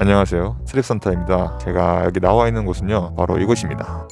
안녕하세요. 트립산타입니다. 제가 여기 나와 있는 곳은요 바로 이곳입니다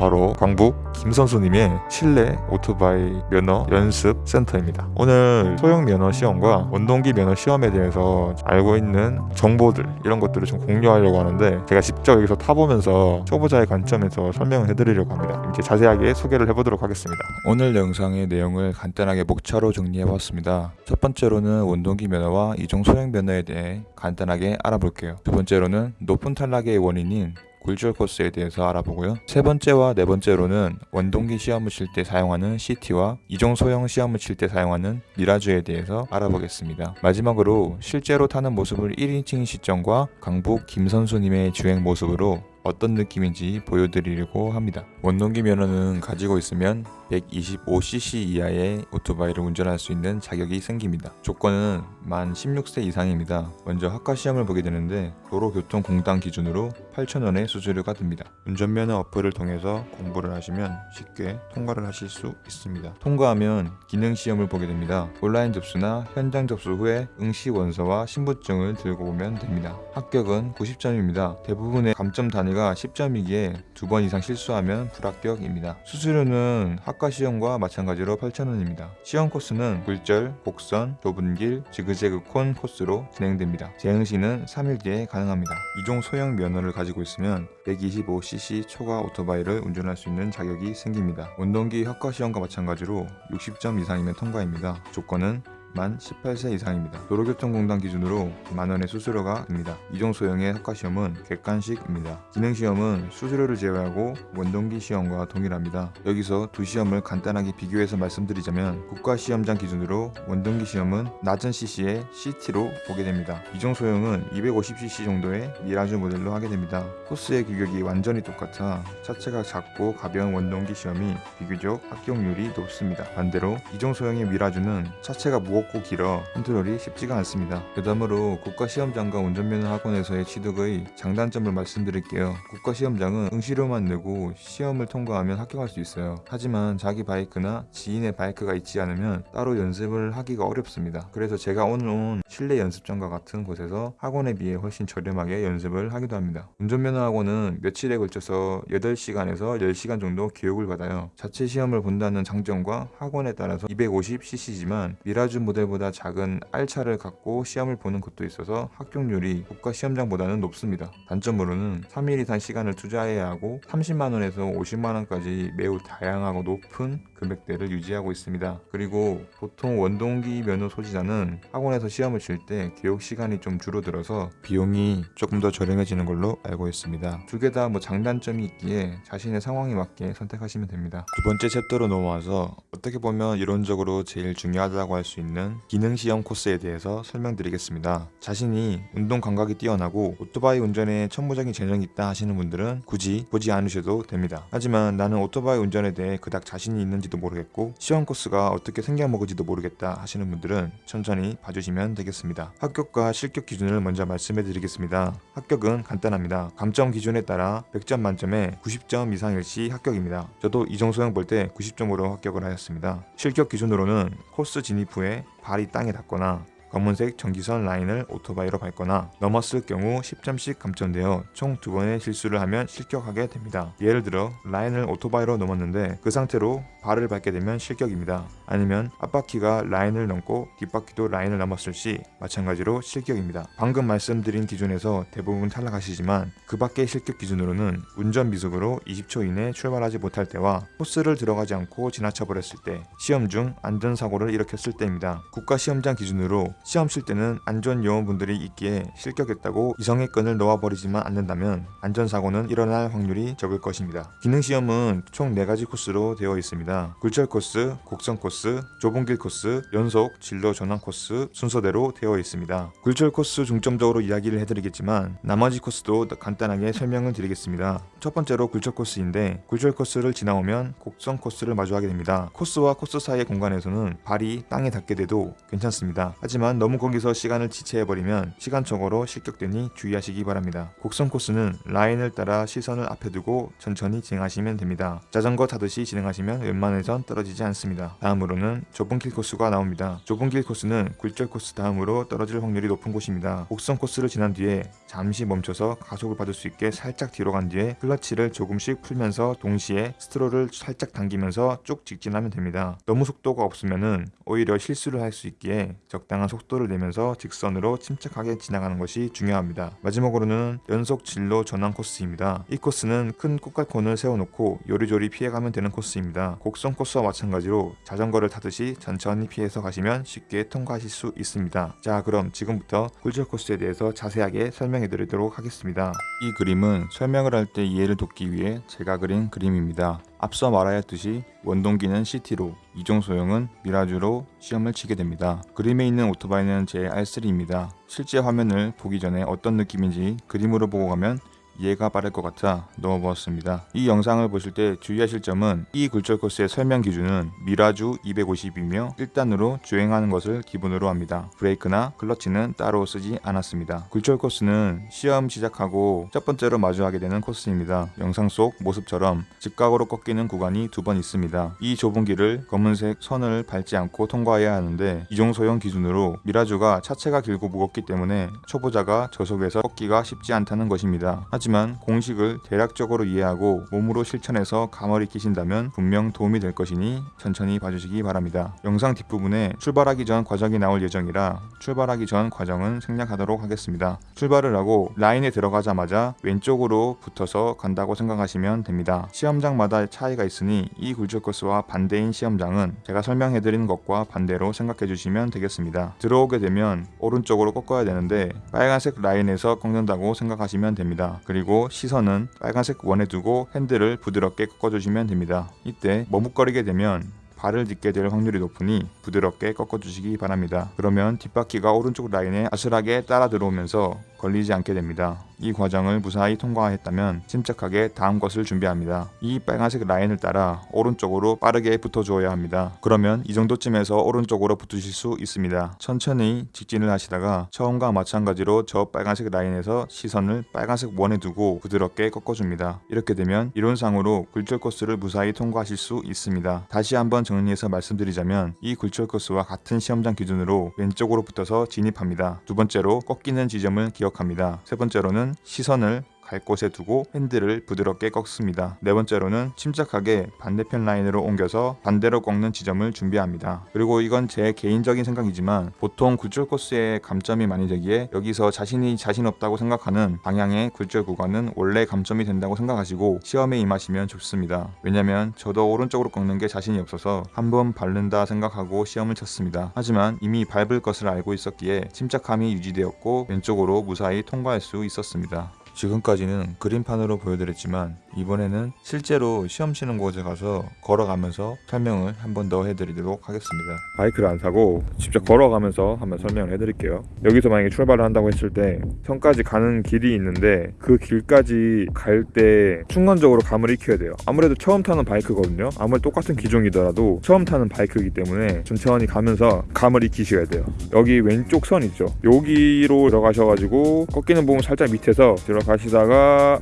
바로 광북 김선수님의 실내 오토바이 면허 연습 센터입니다. 오늘 소형 면허 시험과 원동기 면허 시험에 대해서 알고 있는 정보들 이런 것들을 좀 공유하려고 하는데 제가 직접 여기서 타보면서 초보자의 관점에서 설명을 해드리려고 합니다. 이렇게 자세하게 소개를 해보도록 하겠습니다. 오늘 영상의 내용을 간단하게 목차로 정리해봤습니다. 첫 번째로는 원동기 면허와 이종 소형 면허에 대해 간단하게 알아볼게요. 두 번째로는 높은 탈락의 원인인 굴절 코스에 대해서 알아보고요. 세 번째와 네 번째로는 원동기 시험을 칠 때 사용하는 CT와 이종 소형 시험을 칠 때 사용하는 미라주에 대해서 알아보겠습니다. 마지막으로 실제로 타는 모습을 1인칭 시점과 강북 김 선수님의 주행 모습으로 어떤 느낌인지 보여드리려고 합니다. 원동기 면허는 가지고 있으면 125cc 이하의 오토바이를 운전할 수 있는 자격이 생깁니다. 조건은 만 16세 이상입니다. 먼저 학과 시험을 보게 되는데 도로교통공단 기준으로 8,000원의 수수료가 듭니다. 운전면허 어플을 통해서 공부를 하시면 쉽게 통과를 하실 수 있습니다. 통과하면 기능시험을 보게 됩니다. 온라인 접수나 현장 접수 후에 응시 원서와 신분증을 들고 오면 됩니다. 합격은 90점입니다. 대부분의 감점 단위가 10점이기에 두 번 이상 실수하면 불합격입니다. 수수료는 학과 시험과 마찬가지로 8,000원입니다. 시험 코스는 굴절, 곡선, 좁은 길, 지그재그 콘 코스로 진행됩니다. 재응 시는 3일 뒤에 가능합니다. 이종 소형 면허를 가지고 있으면 125cc 초과 오토바이를 운전할 수 있는 자격이 생깁니다. 원동기 학과 시험과 마찬가지로 60점 이상이면 통과입니다. 조건은 만 18세 이상입니다. 도로교통공단 기준으로 만원의 수수료가 듭니다. 이종 소형의 학과시험은 객관식입니다. 기능시험은 수수료를 제외하고 원동기 시험과 동일합니다. 여기서 두 시험을 간단하게 비교해서 말씀드리자면 국가시험장 기준으로 원동기 시험은 낮은 cc의 CT로 보게 됩니다. 이종 소형은 250cc 정도의 미라주 모델로 하게 됩니다. 코스의 규격이 완전히 똑같아 차체가 작고 가벼운 원동기 시험이 비교적 합격률이 높습니다. 반대로 이종 소형의 미라주는 차체가 무겁 무겁고 길어 컨트롤이 쉽지가 않습니다. 그 다음으로 국가시험장과 운전면허 학원에서의 취득의 장단점을 말씀드릴게요. 국가시험장은 응시료만 내고 시험을 통과하면 합격할 수 있어요. 하지만 자기 바이크나 지인의 바이크가 있지 않으면 따로 연습을 하기가 어렵습니다. 그래서 제가 오늘 온 실내 연습장과 같은 곳에서 학원에 비해 훨씬 저렴하게 연습을 하기도 합니다. 운전면허 학원은 며칠에 걸쳐서 8시간에서 10시간 정도 교육을 받아요. 자체 시험을 본다는 장점과 학원에 따라서 250cc지만 미라주 모델보다 작은 R차를 갖고 시험을 보는 것도 있어서 합격률이 국가 시험장보다는 높습니다. 단점으로는 3일 이상 시간을 투자해야 하고 30만원에서 50만원까지 매우 다양하고 높은 금액대를 유지하고 있습니다. 그리고 보통 원동기 면허 소지자는 학원에서 시험을 칠 때 교육 시간이 좀 줄어들어서 비용이 조금 더 저렴해지는 걸로 알고 있습니다. 두 개 다 뭐 장단점이 있기에 자신의 상황에 맞게 선택하시면 됩니다. 두 번째 챕터로 넘어와서 어떻게 보면 이론적으로 제일 중요하다고 할 수 있는 기능 시험 코스에 대해서 설명드리겠습니다. 자신이 운동 감각이 뛰어나고 오토바이 운전에 천무적인 재능이 있다 하시는 분들은 굳이 보지 않으셔도 됩니다. 하지만 나는 오토바이 운전에 대해 그닥 자신이 있는지도 모르겠고 시험 코스가 어떻게 생겨먹을지도 모르겠다 하시는 분들은 천천히 봐주시면 되겠습니다. 합격과 실격 기준을 먼저 말씀해 드리겠습니다. 합격은 간단합니다. 감점 기준에 따라 100점 만점에 90점 이상일 시 합격입니다. 저도 이종소형 볼 때 90점으로 합격을 하였습니다. 실격 기준으로는 코스 진입 후에 발이 땅에 닿거나 검은색 전기선 라인을 오토바이로 밟거나 넘었을 경우 10점씩 감점되어 총 두 번의 실수를 하면 실격하게 됩니다. 예를 들어 라인을 오토바이로 넘었는데 그 상태로 발을 밟게 되면 실격입니다. 아니면 앞바퀴가 라인을 넘고 뒷바퀴도 라인을 넘었을 시 마찬가지로 실격입니다. 방금 말씀드린 기준에서 대부분 탈락하시지만 그 밖의 실격 기준으로는 운전 미숙으로 20초 이내 출발하지 못할 때와 코스를 들어가지 않고 지나쳐 버렸을 때 시험 중 안전사고를 일으켰을 때입니다. 국가시험장 기준으로 시험 칠 때는 안전요원분들이 있기에 실격했다고 이성의 끈을 놓아버리지만 않는다면 안전사고는 일어날 확률이 적을 것입니다. 기능시험은 총 4가지 코스로 되어 있습니다. 굴절 코스, 곡선 코스, 좁은 길 코스, 연속 진로 전환 코스 순서대로 되어 있습니다. 굴절 코스 중점적으로 이야기를 해드리겠지만 나머지 코스도 간단하게 설명을 드리겠습니다. 첫 번째로 굴절 코스인데 굴절 코스를 지나오면 곡선 코스를 마주하게 됩니다. 코스와 코스 사이의 공간에서는 발이 땅에 닿게 돼도 괜찮습니다. 하지만 너무 거기서 시간을 지체해버리면 시간적으로 실격되니 주의하시기 바랍니다. 곡선 코스는 라인을 따라 시선을 앞에 두고 천천히 진행하시면 됩니다. 자전거 타듯이 진행하시면 웬만해선 떨어지지 않습니다. 다음으로는 좁은 길 코스가 나옵니다. 좁은 길 코스는 굴절 코스 다음으로 떨어질 확률이 높은 곳입니다. 곡선 코스를 지난 뒤에 잠시 멈춰서 가속을 받을 수 있게 살짝 뒤로 간 뒤에 클러치를 조금씩 풀면서 동시에 스트로를 살짝 당기면서 쭉 직진하면 됩니다. 너무 속도가 없으면은 오히려 실수를 할 수 있기에 적당한 속도를 내면서 직선으로 침착하게 지나가는 것이 중요합니다. 마지막으로는 연속 진로 전환 코스입니다. 이 코스는 큰 꽃갈콘을 세워놓고 요리조리 피해가면 되는 코스입니다. 곡선 코스와 마찬가지로 자전거를 타듯이 천천히 피해서 가시면 쉽게 통과하실 수 있습니다. 자 그럼 지금부터 굴절 코스에 대해서 자세하게 설명해 드리도록 하겠습니다. 이 그림은 설명을 할 때 이해를 돕기 위해 제가 그린 그림입니다. 앞서 말하였듯이 원동기는 CT로 이종 소형은 미라주로 시험을 치게 됩니다. 그림에 있는 오토바이는 제 R3입니다. 실제 화면을 보기 전에 어떤 느낌인지 그림으로 보고 가면 이해가 빠를 것 같아 넣어보았습니다. 이 영상을 보실 때 주의하실 점은 이 굴절 코스의 설명 기준은 미라주 250이며 1단으로 주행하는 것을 기본으로 합니다. 브레이크나 클러치는 따로 쓰지 않았습니다. 굴절 코스는 시험 시작하고 첫 번째로 마주하게 되는 코스입니다. 영상 속 모습처럼 직각으로 꺾이는 구간이 두 번 있습니다. 이 좁은 길을 검은색 선을 밟지 않고 통과해야 하는데 이종소형 기준으로 미라주가 차체가 길고 무겁기 때문에 초보자가 저속에서 꺾기가 쉽지 않다는 것입니다. 하지만 공식을 대략적으로 이해하고 몸으로 실천해서 감을 익히신다면 분명 도움이 될 것이니 천천히 봐주시기 바랍니다. 영상 뒷부분에 출발하기 전 과정이 나올 예정이라 출발하기 전 과정은 생략하도록 하겠습니다. 출발을 하고 라인에 들어가자마자 왼쪽으로 붙어서 간다고 생각하시면 됩니다. 시험장마다 차이가 있으니 이 굴절 코스와 반대인 시험장은 제가 설명해드리는 것과 반대로 생각해 주시면 되겠습니다. 들어오게 되면 오른쪽으로 꺾어야 되는데 빨간색 라인에서 꺾는다고 생각하시면 됩니다. 그리고 시선은 빨간색 원에 두고 핸들을 부드럽게 꺾어주시면 됩니다. 이때 머뭇거리게 되면 발을 딛게 될 확률이 높으니 부드럽게 꺾어주시기 바랍니다. 그러면 뒷바퀴가 오른쪽 라인에 아슬하게 따라 들어오면서 걸리지 않게 됩니다. 이 과정을 무사히 통과했다면 침착하게 다음 것을 준비합니다. 이 빨간색 라인을 따라 오른쪽으로 빠르게 붙어주어야 합니다. 그러면 이 정도쯤에서 오른쪽으로 붙으실 수 있습니다. 천천히 직진을 하시다가 처음과 마찬가지로 저 빨간색 라인에서 시선을 빨간색 원에 두고 부드럽게 꺾어줍니다. 이렇게 되면 이론상으로 굴절 코스를 무사히 통과하실 수 있습니다. 다시 한번 정리해서 말씀드리자면 이 굴절 코스와 같은 시험장 기준으로 왼쪽으로 붙어서 진입합니다. 두 번째로 꺾이는 지점을 기억합니다. 세 번째로는 시선을 갈 곳에 두고 핸들을 부드럽게 꺾습니다. 네 번째로는 침착하게 반대편 라인으로 옮겨서 반대로 꺾는 지점을 준비합니다. 그리고 이건 제 개인적인 생각이지만 보통 굴절 코스의 감점이 많이 되기에 여기서 자신이 자신 없다고 생각하는 방향의 굴절 구간은 원래 감점이 된다고 생각하시고 시험에 임하시면 좋습니다. 왜냐면 저도 오른쪽으로 꺾는 게 자신이 없어서 한번 밟는다 생각하고 시험을 쳤습니다. 하지만 이미 밟을 것을 알고 있었기에 침착함이 유지되었고 왼쪽으로 무사히 통과할 수 있었습니다. 지금까지는 그림판으로 보여드렸지만 이번에는 실제로 시험 치는 곳에 가서 걸어가면서 설명을 한 번 더 해드리도록 하겠습니다. 바이크를 안 사고 직접 걸어가면서 한번 설명을 해드릴게요. 여기서 만약에 출발을 한다고 했을 때 성까지 가는 길이 있는데 그 길까지 갈때 순간적으로 감을 익혀야 돼요. 아무래도 처음 타는 바이크거든요. 아무리 똑같은 기종이더라도 처음 타는 바이크이기 때문에 천천히 가면서 감을 익히셔야 돼요. 여기 왼쪽 선 있죠. 여기로 들어가셔가지고 꺾이는 부분 살짝 밑에서 들어가 시다가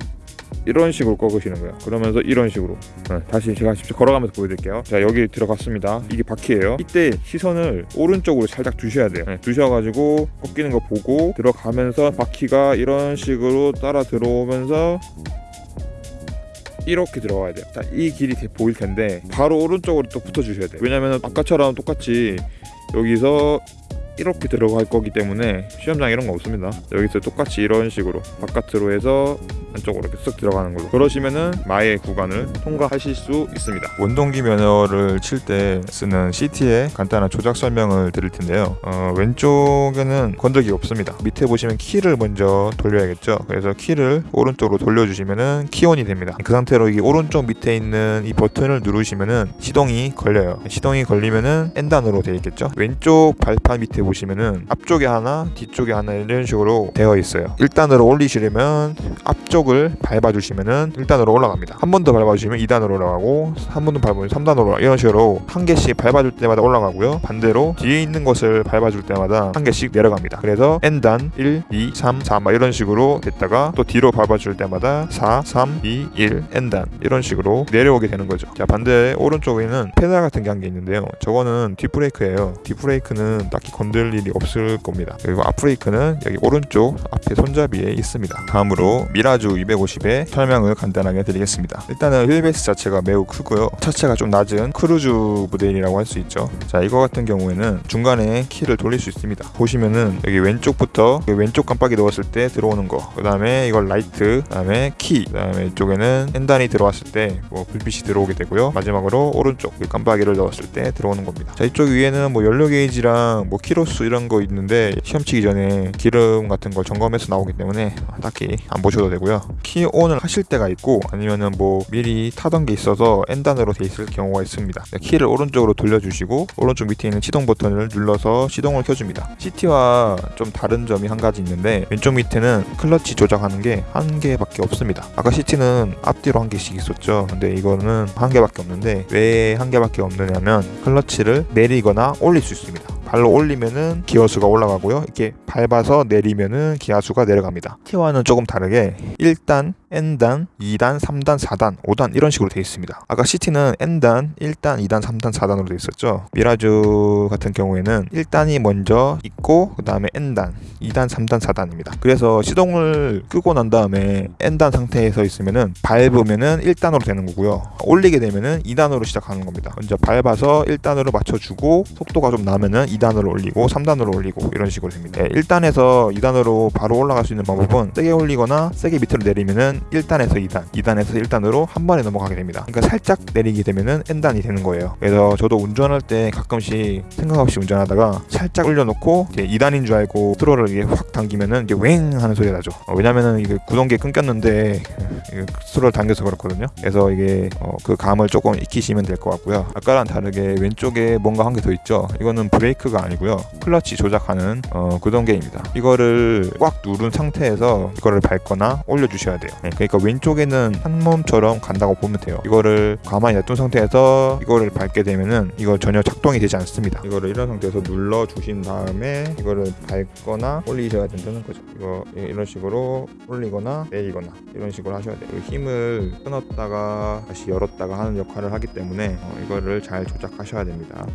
이런 식으로 꺾으시는 거예요. 그러면서 이런 식으로. 네, 다시 제가 직접 걸어가면서 보여드릴게요. 자, 여기 들어갔습니다. 이게 바퀴예요. 이때 시선을 오른쪽으로 살짝 두셔야 돼요. 네, 두셔가지고 꺾이는 거 보고 들어가면서 바퀴가 이런 식으로 따라 들어오면서 이렇게 들어가야 돼요. 자, 이 길이 보일 텐데 바로 오른쪽으로 또 붙어 주셔야 돼요. 왜냐면 아까처럼 똑같이 여기서 이렇게 들어갈 거기 때문에 시험장 이런 거 없습니다. 여기서 똑같이 이런 식으로 바깥으로 해서 안쪽으로 이렇게 쓱 들어가는 걸로 그러시면은 마의 구간을 통과하실 수 있습니다. 원동기 면허를 칠 때 쓰는 CT의 간단한 조작 설명을 드릴 텐데요. 어, 왼쪽에는 건더기 없습니다. 밑에 보시면 키를 먼저 돌려야겠죠. 그래서 키를 오른쪽으로 돌려주시면은 키온이 됩니다. 그 상태로 이 오른쪽 밑에 있는 이 버튼을 누르시면은 시동이 걸려요. 시동이 걸리면은 N단으로 되어 있겠죠. 왼쪽 발판 밑에 보시면은 앞쪽에 하나, 뒤쪽에 하나 이런 식으로 되어 있어요. 1단으로 올리시려면 앞쪽 왼쪽을 밟아주시면은 1단으로 올라갑니다. 한 번 더 밟아주시면 2단으로 올라가고 한 번 더 밟으면 3단으로 올라가 이런 식으로 한 개씩 밟아줄 때마다 올라가고요. 반대로 뒤에 있는 것을 밟아줄 때마다 한 개씩 내려갑니다. 그래서 N단 1, 2, 3, 4 막 이런 식으로 됐다가 또 뒤로 밟아줄 때마다 4, 3, 2, 1 N단 이런 식으로 내려오게 되는 거죠. 자 반대 오른쪽에는 페달 같은 게 한 게 있는데요. 저거는 뒷브레이크예요. 뒷브레이크는 딱히 건들 일이 없을 겁니다. 그리고 앞브레이크는 여기 오른쪽 앞에 손잡이에 있습니다. 다음으로 Mirage 250의 설명을 간단하게 드리겠습니다. 일단은 휠베이스 자체가 매우 크고요. 차체가 좀 낮은 크루즈 모델이라고 할 수 있죠. 자 이거 같은 경우에는 중간에 키를 돌릴 수 있습니다. 보시면은 여기 왼쪽부터 여기 왼쪽 깜빡이 넣었을 때 들어오는 거, 그 다음에 이걸 라이트, 그 다음에 키, 그 다음에 이쪽에는 N단이 들어왔을 때 뭐 불빛이 들어오게 되고요. 마지막으로 오른쪽 이 깜빡이를 넣었을 때 들어오는 겁니다. 자 이쪽 위에는 뭐 연료 게이지랑 뭐 키로 수 이런 거 있는데 시험 치기 전에 기름 같은 걸 점검해서 나오기 때문에 딱히 안 보셔도 되고요. key on을 하실 때가 있고 아니면은 뭐 미리 타던 게 있어서 N단으로 돼 있을 경우가 있습니다. 네, 키를 오른쪽으로 돌려주시고 오른쪽 밑에 있는 시동 버튼을 눌러서 시동을 켜줍니다. CT와 좀 다른 점이 한 가지 있는데 왼쪽 밑에는 클러치 조작하는 게 한 개밖에 없습니다. 아까 CT는 앞뒤로 한 개씩 있었죠. 근데 이거는 한 개밖에 없는데 왜 한 개밖에 없느냐면 클러치를 내리거나 올릴 수 있습니다. 발로 올리면은 기어수가 올라가고요. 이렇게 밟아서 내리면은 기어수가 내려갑니다. T와는 조금 다르게 1단, N단, 2단, 3단, 4단, 5단 이런 식으로 되어 있습니다. 아까 CT는 N단, 1단, 2단, 3단, 4단으로 되어 있었죠. 미라주 같은 경우에는 1단이 먼저 있고 그 다음에 N단, 2단, 3단, 4단입니다. 그래서 시동을 끄고 난 다음에 N단 상태에서 있으면은 밟으면은 1단으로 되는 거고요. 올리게 되면은 2단으로 시작하는 겁니다. 먼저 밟아서 1단으로 맞춰주고 속도가 좀 나면은 2단으로 올리고 3단으로 올리고 이런 식으로 됩니다. 네, 1단에서 2단으로 바로 올라갈 수 있는 방법은 세게 올리거나 세게 밑으로 내리면은 1단에서 2단, 2단에서 1단으로 한 번에 넘어가게 됩니다. 그러니까 살짝 내리게 되면은 N단이 되는 거예요. 그래서 저도 운전할 때 가끔씩 생각 없이 운전하다가 살짝 올려놓고 이제 2단인 줄 알고 트로를 이게 확 당기면은 이게 웽 하는 소리가 나죠. 어, 왜냐면은 이게 구동계 끊겼는데 스트로를 당겨서 그렇거든요. 그래서 이게 어, 그 감을 조금 익히시면 될 것 같고요. 아까랑 다르게 왼쪽에 뭔가 한게더 있죠. 이거는 브레이크가 아니고요. 클러치 조작하는 어, 구동계입니다. 이거를 꽉 누른 상태에서 이거를 밟거나 올려주셔야 돼요. 네, 그러니까 왼쪽에는 한 몸처럼 간다고 보면 돼요. 이거를 가만히 놔둔 상태에서 이거를 밟게 되면은 이거 전혀 작동이 되지 않습니다. 이거를 이런 상태에서 눌러 주신 다음에 이거를 밟거나 올리셔야 된다는 거죠. 이거 이런 식으로 올리거나 내리거나 이런 식으로 하셔야 돼요. 이 힘을 끊었다가 다시 열었다가 하는 역할을 하기 때문에 어, 이거를 잘 조작하셔야 됩니다.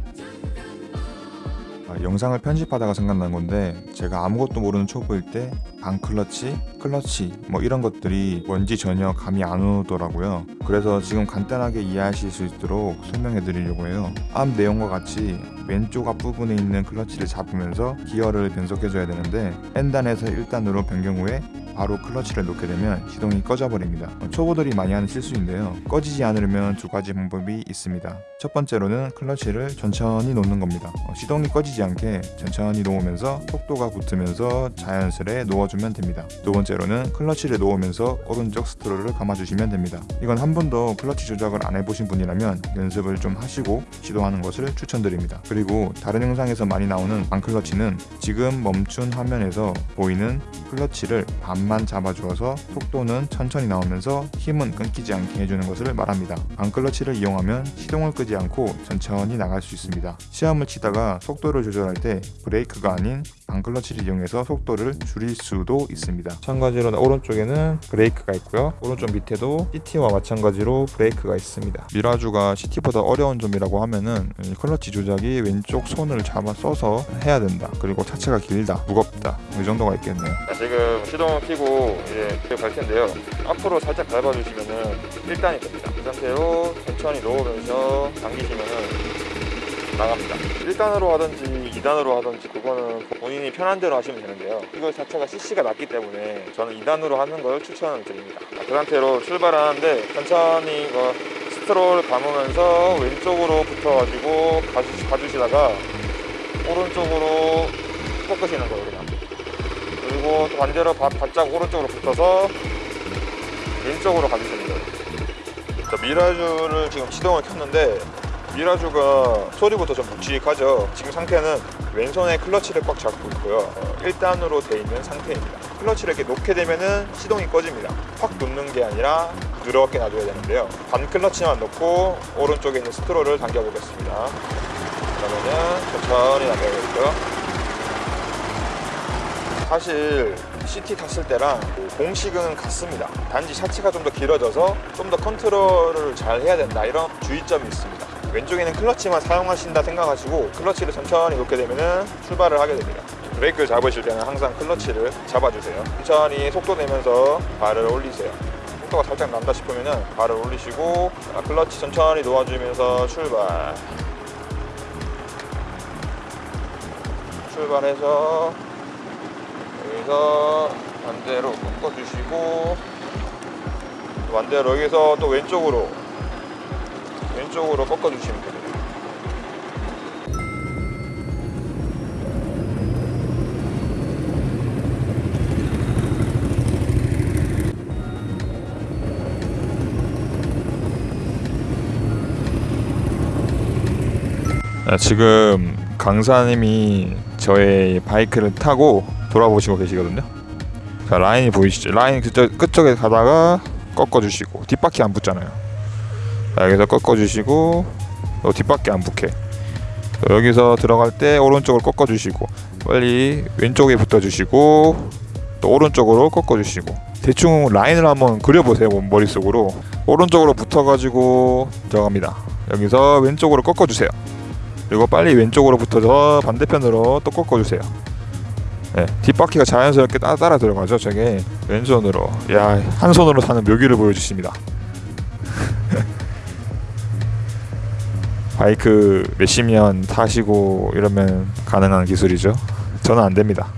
아, 영상을 편집하다가 생각난 건데 제가 아무것도 모르는 초보일 때 반클러치, 클러치 뭐 이런 것들이 뭔지 전혀 감이 안 오더라고요. 그래서 지금 간단하게 이해하실 수 있도록 설명해 드리려고 해요. 앞 내용과 같이 왼쪽 앞부분에 있는 클러치를 잡으면서 기어를 변속해 줘야 되는데 N단에서 1단으로 변경 후에 바로 클러치를 놓게 되면 시동이 꺼져 버립니다. 초보들이 많이 하는 실수인데요. 꺼지지 않으려면 두 가지 방법이 있습니다. 첫 번째로는 클러치를 천천히 놓는 겁니다. 어, 시동이 꺼지지 않게 천천히 놓으면서 속도가 붙으면서 자연스레 놓아주면 됩니다. 두 번째로는 클러치를 놓으면서 오른쪽 스트로를 감아주시면 됩니다. 이건 한 번도 클러치 조작을 안 해보신 분이라면 연습을 좀 하시고 시도하는 것을 추천드립니다. 그리고 다른 영상에서 많이 나오는 반클러치는 지금 멈춘 화면에서 보이는 클러치를 반만 잡아주어서 속도는 천천히 나오면서 힘은 끊기지 않게 해주는 것을 말합니다. 반클러치를 이용하면 시동을 끄지 않고 천천히 나갈 수 있습니다. 시험을 치다가 속도를 조절할 때 브레이크가 아닌 반클러치를 이용해서 속도를 줄일 수도 있습니다. 마찬가지로 오른쪽에는 브레이크가 있고요. 오른쪽 밑에도 CT와 마찬가지로 브레이크가 있습니다. 미라주가 CT보다 어려운 점이라고 하면은 이 클러치 조작이 왼쪽 손을 잡아 써서 해야 된다. 그리고 차체가 길다, 무겁다. 이 정도가 있겠네요. 지금 시동을 켜고 이제 갈 텐데요. 앞으로 살짝 밟아주시면은 1단이 됩니다. 그 상태로 천천히 놓으면서 당기시면은 나갑니다. 1단으로 하든지 2단으로 하든지 그거는 본인이 편한 대로 하시면 되는데요. 이거 자체가 CC가 낮기 때문에 저는 2단으로 하는 걸 추천을 드립니다. 그 상태로 출발하는데 천천히 뭐 스트롤 감으면서 왼쪽으로 붙어가지고 가주, 가주시다가 오른쪽으로 꺾으시는 거예요 그냥. 그리고 또 반대로 바, 바짝 오른쪽으로 붙어서 왼쪽으로 가주시는 거예요. 자, 미라주를 지금 시동을 켰는데 미라주가 소리부터 좀 묵직하죠 지금 상태는 왼손에 클러치를 꽉 잡고 있고요 어, 1단으로 돼 있는 상태입니다 클러치를 이렇게 놓게 되면은 시동이 꺼집니다. 확 놓는 게 아니라 부드럽게 놔줘야 되는데요. 반 클러치만 놓고 오른쪽에 있는 스트로를 당겨 보겠습니다. 그러면은 천천히 당겨야겠죠. 사실 CT 탔을 때랑 공식은 같습니다. 단지 차체가 좀 더 길어져서 좀 더 컨트롤을 잘 해야 된다 이런 주의점이 있습니다. 왼쪽에는 클러치만 사용하신다 생각하시고 클러치를 천천히 놓게 되면 출발을 하게 됩니다. 브레이크 잡으실 때는 항상 클러치를 잡아주세요. 천천히 속도 내면서 발을 올리세요. 속도가 살짝 난다 싶으면 발을 올리시고 자, 클러치 천천히 놓아주면서 출발. 출발해서 여기서 반대로 꺾어주시고 반대로 여기서 또 왼쪽으로 왼쪽으로 꺾어주시면 됩니다. 아, 지금 강사님이 저의 바이크를 타고 돌아보시고 계시거든요. 자 라인이 보이시죠? 라인 그쪽 끝쪽에 가다가 꺾어주시고 뒷바퀴 안 붙잖아요. 자, 여기서 꺾어주시고 또 뒷바퀴 안 붙게. 또 여기서 들어갈 때 오른쪽을 꺾어주시고 빨리 왼쪽에 붙어주시고 또 오른쪽으로 꺾어주시고 대충 라인을 한번 그려보세요 머릿속으로 오른쪽으로 붙어가지고 들어갑니다. 여기서 왼쪽으로 꺾어주세요. 그리고 빨리 왼쪽으로 붙어서 반대편으로 또 꺾어주세요. 네, 뒷바퀴가 자연스럽게 따, 따라 들어가죠. 저게 왼손으로, 야, 한 손으로 타는 묘기를 보여주십니다. 바이크 몇십 년 타시고 이러면 가능한 기술이죠. 저는 안 됩니다.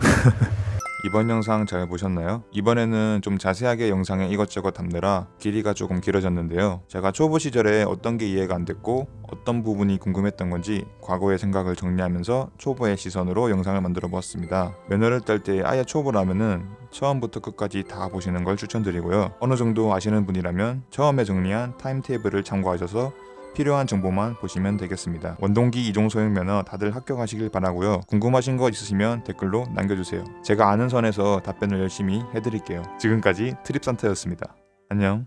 이번 영상 잘 보셨나요? 이번에는 좀 자세하게 영상에 이것저것 담느라 길이가 조금 길어졌는데요. 제가 초보 시절에 어떤 게 이해가 안 됐고 어떤 부분이 궁금했던 건지 과거의 생각을 정리하면서 초보의 시선으로 영상을 만들어 보았습니다. 면허를 딸 때 아예 초보라면은 처음부터 끝까지 다 보시는 걸 추천드리고요. 어느 정도 아시는 분이라면 처음에 정리한 타임테이블을 참고하셔서 필요한 정보만 보시면 되겠습니다. 원동기 이종 소형 면허 다들 합격하시길 바라고요. 궁금하신 거 있으시면 댓글로 남겨주세요. 제가 아는 선에서 답변을 열심히 해드릴게요. 지금까지 트립산타였습니다. 안녕.